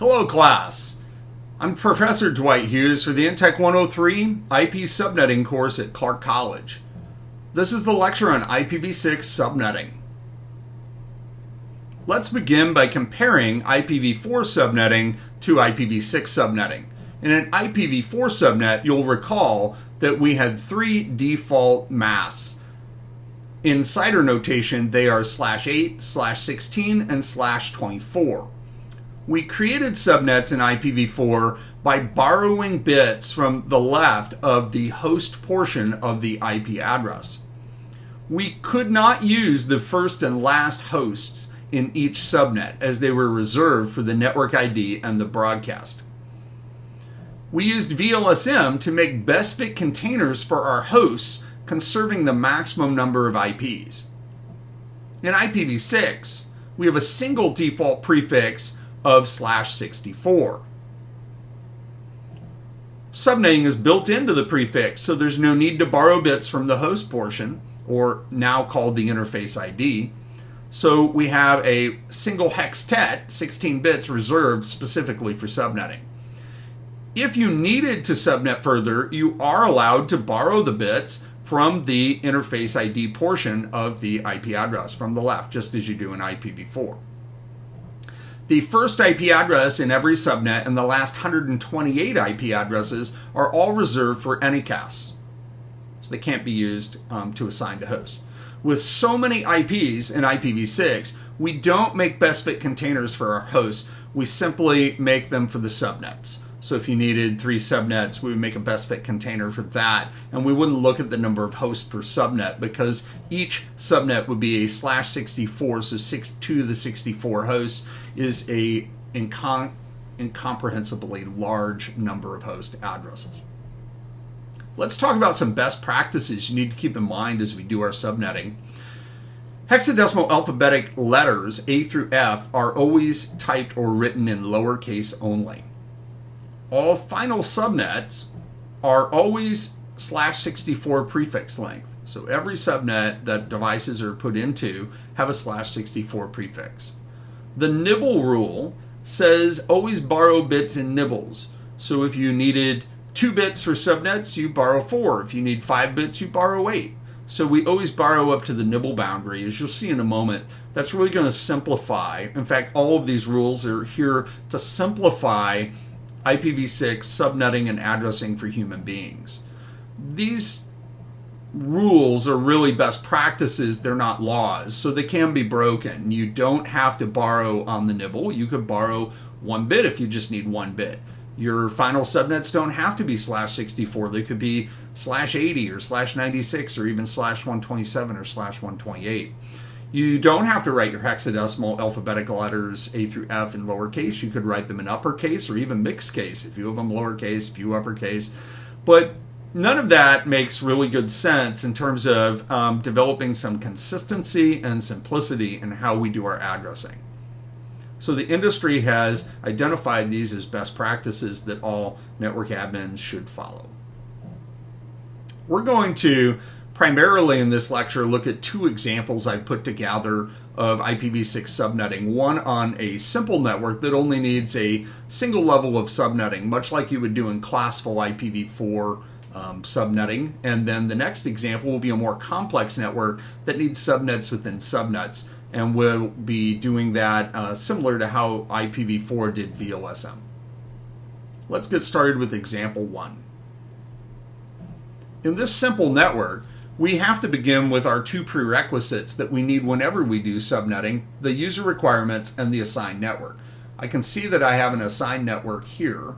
Hello, class. I'm Professor Dwight Hughes for the Intech 103 IP subnetting course at Clark College. This is the lecture on IPv6 subnetting. Let's begin by comparing IPv4 subnetting to IPv6 subnetting. In an IPv4 subnet, you'll recall that we had three default masks. In CIDR notation, they are slash 8, slash 16, and slash 24 we created subnets in IPv4 by borrowing bits from the left of the host portion of the IP address. We could not use the first and last hosts in each subnet as they were reserved for the network ID and the broadcast. We used VLSM to make best fit containers for our hosts, conserving the maximum number of IPs. In IPv6, we have a single default prefix of slash 64. Subnetting is built into the prefix, so there's no need to borrow bits from the host portion, or now called the interface ID. So we have a single hextet, 16 bits, reserved specifically for subnetting. If you needed to subnet further, you are allowed to borrow the bits from the interface ID portion of the IP address from the left, just as you do in IPv4. The first IP address in every subnet and the last 128 IP addresses are all reserved for anycast. So they can't be used um, to assign to hosts. With so many IPs in IPv6, we don't make best fit containers for our hosts. We simply make them for the subnets. So if you needed three subnets, we would make a best fit container for that. And we wouldn't look at the number of hosts per subnet because each subnet would be a slash 64. So six, two to the 64 hosts is a incom- incomprehensibly large number of host addresses. Let's talk about some best practices you need to keep in mind as we do our subnetting. Hexadecimal alphabetic letters A through F are always typed or written in lowercase only all final subnets are always slash 64 prefix length. So every subnet that devices are put into have a slash 64 prefix. The nibble rule says always borrow bits in nibbles. So if you needed two bits for subnets, you borrow four. If you need five bits, you borrow eight. So we always borrow up to the nibble boundary. As you'll see in a moment, that's really going to simplify. In fact, all of these rules are here to simplify IPv6 subnetting and addressing for human beings. These rules are really best practices, they're not laws, so they can be broken. You don't have to borrow on the nibble. You could borrow one bit if you just need one bit. Your final subnets don't have to be slash 64. They could be slash 80 or slash 96 or even slash 127 or slash 128. You don't have to write your hexadecimal alphabetical letters A through F in lowercase. You could write them in uppercase or even mixed case, a few of them lowercase, a few uppercase. But none of that makes really good sense in terms of um, developing some consistency and simplicity in how we do our addressing. So the industry has identified these as best practices that all network admins should follow. We're going to primarily in this lecture look at two examples I put together of IPv6 subnetting. One on a simple network that only needs a single level of subnetting, much like you would do in classful IPv4 um, subnetting. And then the next example will be a more complex network that needs subnets within subnets. And we'll be doing that uh, similar to how IPv4 did VLSM. Let's get started with example one. In this simple network, we have to begin with our two prerequisites that we need whenever we do subnetting, the user requirements and the assigned network. I can see that I have an assigned network here,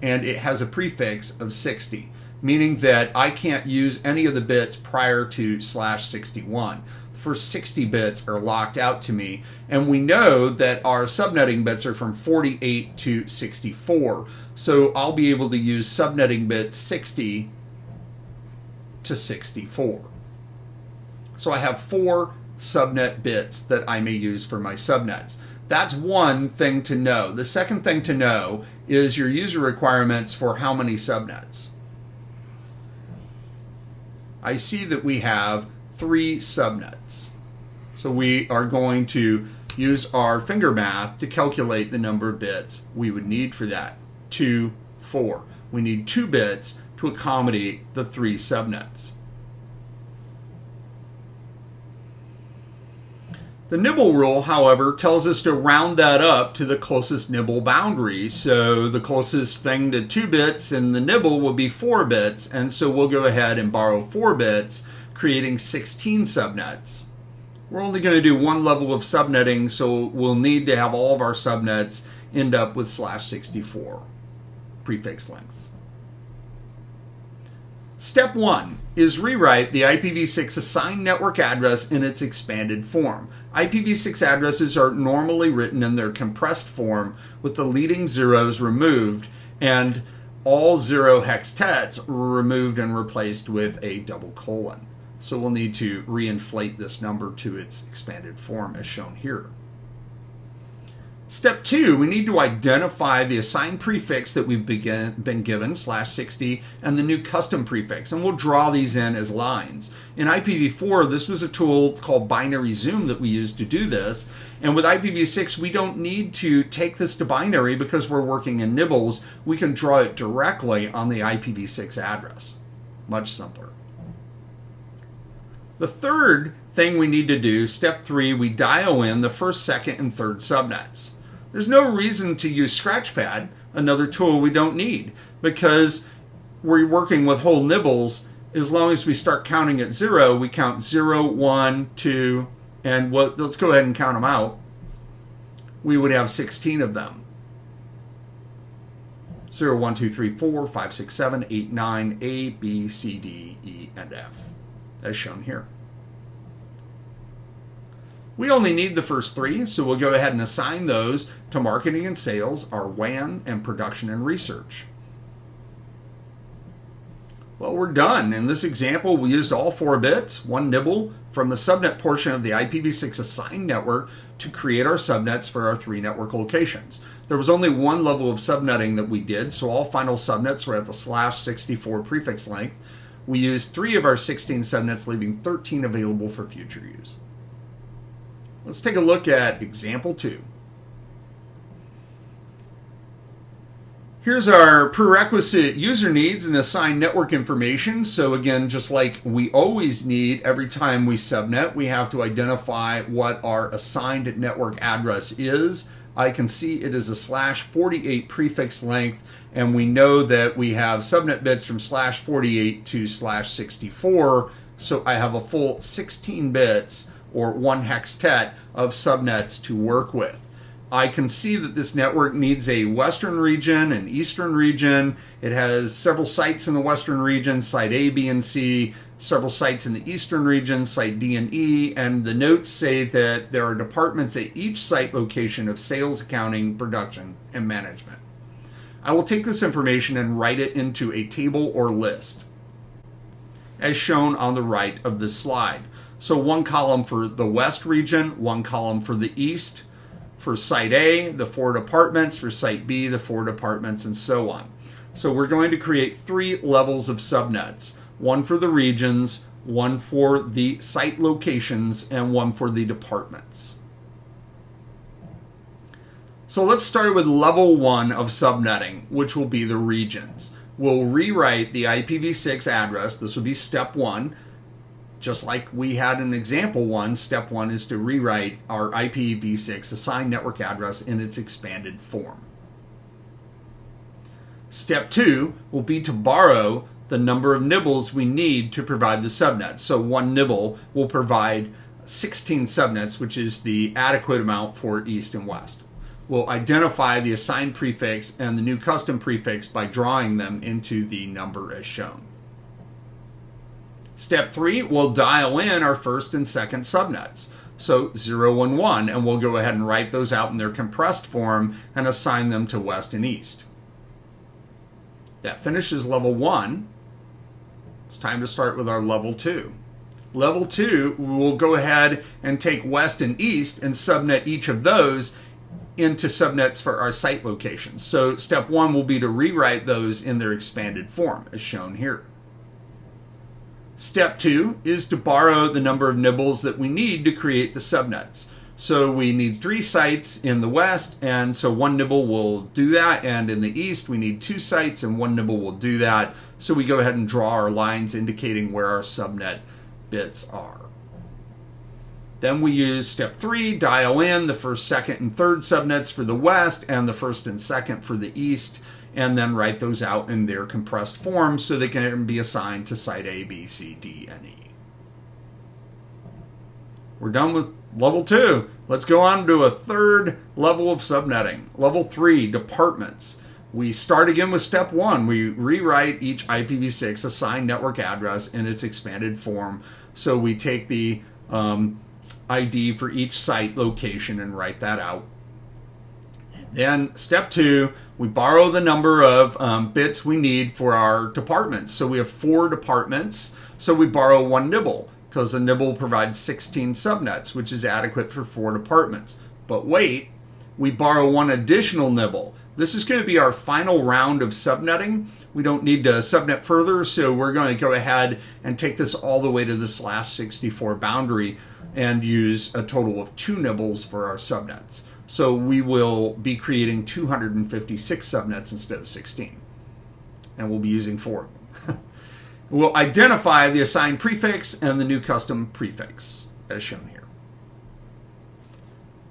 and it has a prefix of 60, meaning that I can't use any of the bits prior to slash 61. The first 60 bits are locked out to me, and we know that our subnetting bits are from 48 to 64. So I'll be able to use subnetting bit 60 to 64. So I have four subnet bits that I may use for my subnets. That's one thing to know. The second thing to know is your user requirements for how many subnets. I see that we have three subnets. So we are going to use our finger math to calculate the number of bits we would need for that. 2, 4. We need 2 bits to accommodate the three subnets. The nibble rule, however, tells us to round that up to the closest nibble boundary. So the closest thing to 2 bits in the nibble will be 4 bits, and so we'll go ahead and borrow 4 bits, creating 16 subnets. We're only going to do one level of subnetting, so we'll need to have all of our subnets end up with slash 64 prefix lengths. Step one is rewrite the IPv6 assigned network address in its expanded form. IPv6 addresses are normally written in their compressed form with the leading zeros removed and all zero hextets removed and replaced with a double colon. So we'll need to reinflate this number to its expanded form as shown here. Step two, we need to identify the assigned prefix that we've begin, been given, slash 60, and the new custom prefix, and we'll draw these in as lines. In IPv4, this was a tool called binary zoom that we used to do this, and with IPv6, we don't need to take this to binary because we're working in nibbles. We can draw it directly on the IPv6 address. Much simpler. The third thing we need to do, step three, we dial in the first, second, and third subnets. There's no reason to use Scratchpad, another tool we don't need, because we're working with whole nibbles. As long as we start counting at zero, we count zero, one, two, and let's go ahead and count them out. We would have 16 of them. 0, 1, 2, 3, 4, 5, 6, 7, 8, 9, A, B, C, D, E, and F, as shown here. We only need the first three, so we'll go ahead and assign those to marketing and sales, our WAN, and production and research. Well, we're done. In this example, we used all four bits, one nibble, from the subnet portion of the IPv6 assigned network to create our subnets for our three network locations. There was only one level of subnetting that we did, so all final subnets were at the slash 64 prefix length. We used three of our 16 subnets, leaving 13 available for future use. Let's take a look at example two. Here's our prerequisite user needs and assigned network information. So again, just like we always need every time we subnet, we have to identify what our assigned network address is. I can see it is a slash 48 prefix length, and we know that we have subnet bits from slash 48 to slash 64. So I have a full 16 bits or one hextet of subnets to work with. I can see that this network needs a western region, an eastern region. It has several sites in the western region, site A, B, and C, several sites in the eastern region, site D and E, and the notes say that there are departments at each site location of sales, accounting, production, and management. I will take this information and write it into a table or list, as shown on the right of this slide. So one column for the west region, one column for the east, for site A, the four departments, for site B, the four departments, and so on. So we're going to create three levels of subnets, one for the regions, one for the site locations, and one for the departments. So let's start with level one of subnetting, which will be the regions. We'll rewrite the IPv6 address. This will be step one just like we had an example one, step one is to rewrite our IPv6 assigned network address in its expanded form. Step two will be to borrow the number of nibbles we need to provide the subnet. So one nibble will provide 16 subnets, which is the adequate amount for east and west. We'll identify the assigned prefix and the new custom prefix by drawing them into the number as shown. Step three, we'll dial in our first and second subnets. So 0 and 1, and we'll go ahead and write those out in their compressed form and assign them to west and east. That finishes level 1. It's time to start with our level 2. Level 2, we'll go ahead and take west and east and subnet each of those into subnets for our site locations. So step 1 will be to rewrite those in their expanded form, as shown here. Step two is to borrow the number of nibbles that we need to create the subnets. So we need three sites in the west, and so one nibble will do that. And in the east, we need two sites, and one nibble will do that. So we go ahead and draw our lines indicating where our subnet bits are. Then we use step three, dial in the first, second, and third subnets for the west and the first and second for the east, and then write those out in their compressed form so they can be assigned to site A, B, C, D, and E. We're done with level two. Let's go on to a third level of subnetting. Level three, departments. We start again with step one. We rewrite each IPv6 assigned network address in its expanded form. So we take the um, ID for each site location and write that out. Then step two, we borrow the number of um, bits we need for our departments. So we have four departments, so we borrow one nibble because a nibble provides 16 subnets, which is adequate for four departments. But wait, we borrow one additional nibble. This is going to be our final round of subnetting. We don't need to subnet further, so we're going to go ahead and take this all the way to this last 64 boundary and use a total of two nibbles for our subnets. So we will be creating 256 subnets instead of 16. And we'll be using four of them. we'll identify the assigned prefix and the new custom prefix as shown here.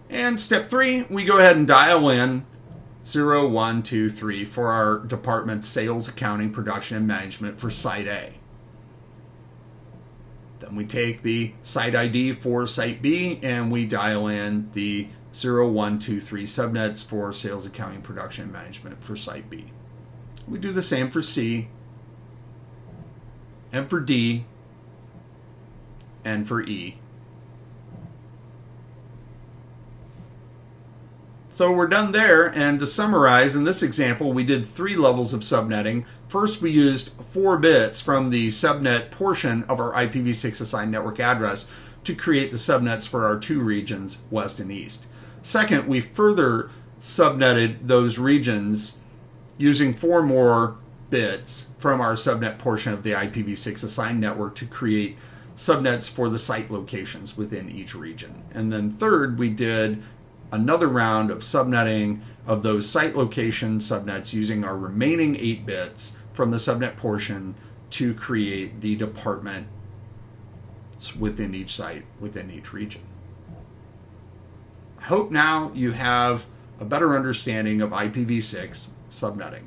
And step three, we go ahead and dial in 0, 1, 2, 3 for our department sales, accounting, production, and management for Site A. Then we take the site ID for Site B and we dial in the 0123 subnets for sales, accounting, production, management for Site B. We do the same for C, and for D, and for E. So we're done there, and to summarize, in this example, we did three levels of subnetting. First, we used four bits from the subnet portion of our IPv6 assigned network address to create the subnets for our two regions, west and east. Second, we further subnetted those regions using four more bits from our subnet portion of the IPv6 assigned network to create subnets for the site locations within each region. And then third, we did another round of subnetting of those site location subnets using our remaining 8 bits from the subnet portion to create the department within each site within each region. Hope now you have a better understanding of IPv6 subnetting.